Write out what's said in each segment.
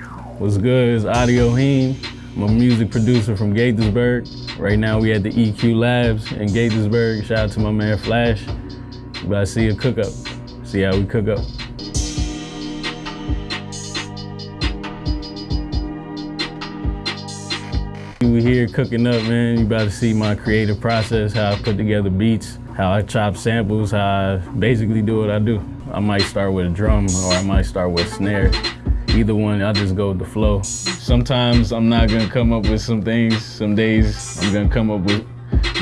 What's good? It's Audio Heem. I'm a music producer from Gaithersburg. Right now we at the EQ Labs in Gaithersburg. Shout out to my man Flash. You about to see a cook up. See how we cook up. We here cooking up, man. You about to see my creative process, how I put together beats, how I chop samples, how I basically do what I do. I might start with a drum or I might start with a snare. Either one, I just go with the flow. Sometimes I'm not gonna come up with some things. Some days I'm gonna come up with,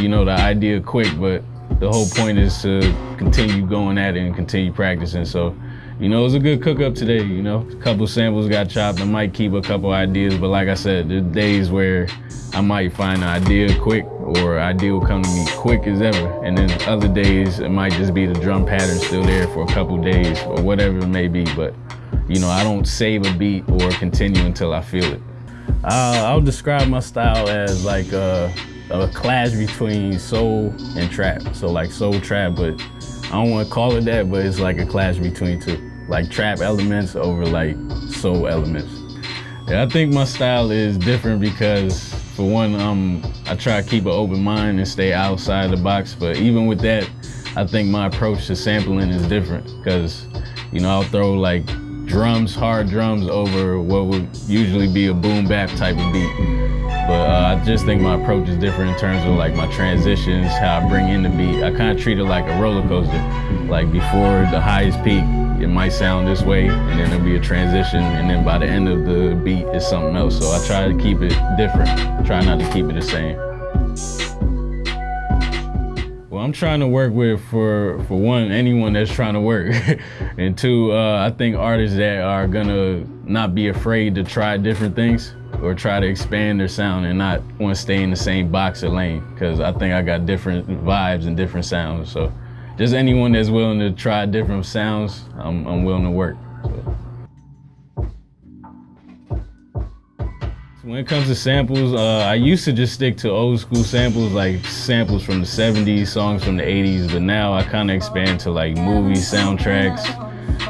you know, the idea quick, but the whole point is to continue going at it and continue practicing. So, you know, it was a good cook up today, you know. A couple samples got chopped. I might keep a couple ideas, but like I said, there's days where I might find an idea quick or idea will come to me quick as ever. And then other days, it might just be the drum pattern still there for a couple days or whatever it may be. But, you know, I don't save a beat or continue until I feel it. Uh, I'll describe my style as like a, a clash between soul and trap. So like soul trap, but I don't want to call it that, but it's like a clash between two. Like trap elements over like soul elements. Yeah, I think my style is different because for one, um, I try to keep an open mind and stay outside the box. But even with that, I think my approach to sampling is different because, you know, I'll throw like drums, hard drums over what would usually be a boom bap type of beat. But uh, I just think my approach is different in terms of like my transitions, how I bring in the beat. I kind of treat it like a roller coaster. Like before the highest peak, it might sound this way, and then there'll be a transition, and then by the end of the beat, it's something else. So I try to keep it different, try not to keep it the same. I'm trying to work with, for for one, anyone that's trying to work, and two, uh, I think artists that are gonna not be afraid to try different things or try to expand their sound and not want to stay in the same box or lane. Because I think I got different vibes and different sounds. So just anyone that's willing to try different sounds, I'm, I'm willing to work. So. When it comes to samples, uh, I used to just stick to old school samples, like samples from the 70s, songs from the 80s, but now I kind of expand to like movie soundtracks.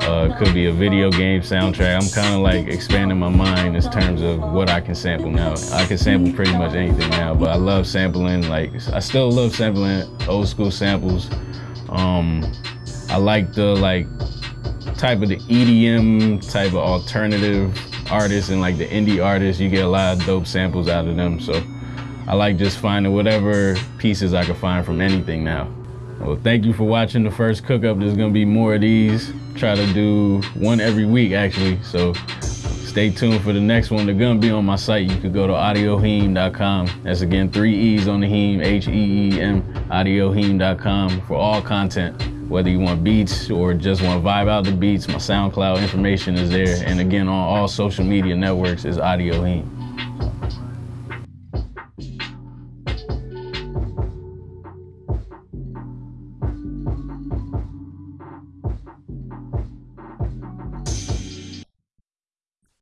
Uh, could be a video game soundtrack. I'm kind of like expanding my mind in terms of what I can sample now. I can sample pretty much anything now, but I love sampling, like, I still love sampling old school samples. Um, I like the like type of the EDM type of alternative artists and like the indie artists. You get a lot of dope samples out of them. So I like just finding whatever pieces I can find from anything now. Well, thank you for watching the first cook up. There's gonna be more of these. Try to do one every week actually. So stay tuned for the next one. They're gonna be on my site. You could go to audioheem.com. That's again three E's on the Heem, H-E-E-M, audioheem.com for all content. Whether you want beats or just want to vibe out the beats, my SoundCloud information is there. And again, on all social media networks is Audio Heem.